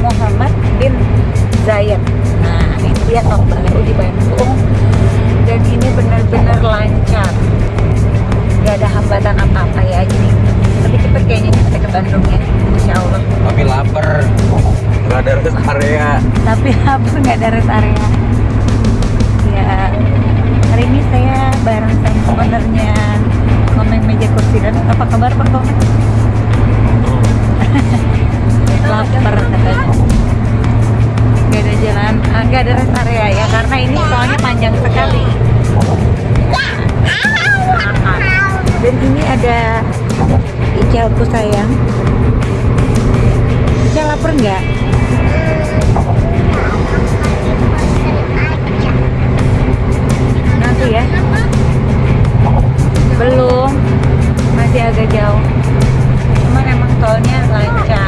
Muhammad bin Zayed. Nah, ini dia tol baru di Bandung dan ini benar-benar lancar. Gak ada hambatan apa-apa ya jadi lebih cepat kayaknya kita ke Bandung ya, Insya Allah. Tapi lapar. Nggak ada rest area. Tapi apa nggak ada rest area? Ya, hari ini saya bareng sama ownernya Komeng Meja Kursi dan apa kabar Pak Komeng? Jalan ah, gak ada rest area ya karena ini soalnya panjang sekali. Dan ini ada Icalku sayang. Ical lapar nggak? nanti ya. Belum. Masih agak jauh. Cuman emang tolnya lancar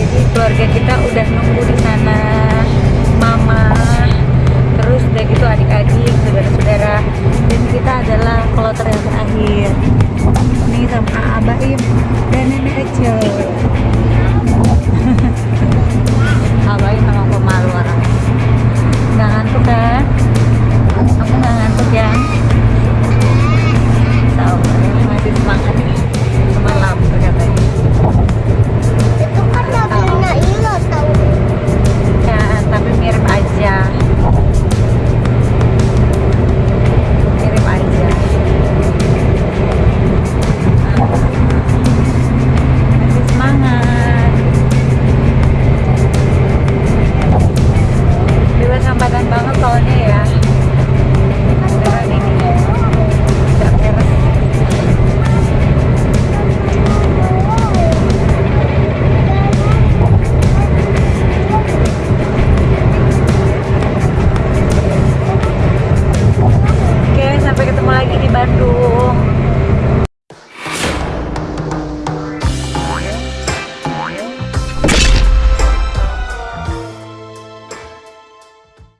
jadi keluarga kita udah nunggu di sana. Mama terus udah gitu adik-adik saudara-saudara. Dan kita adalah kloter yang terakhir. Ini sama Abaim dan nenek Ece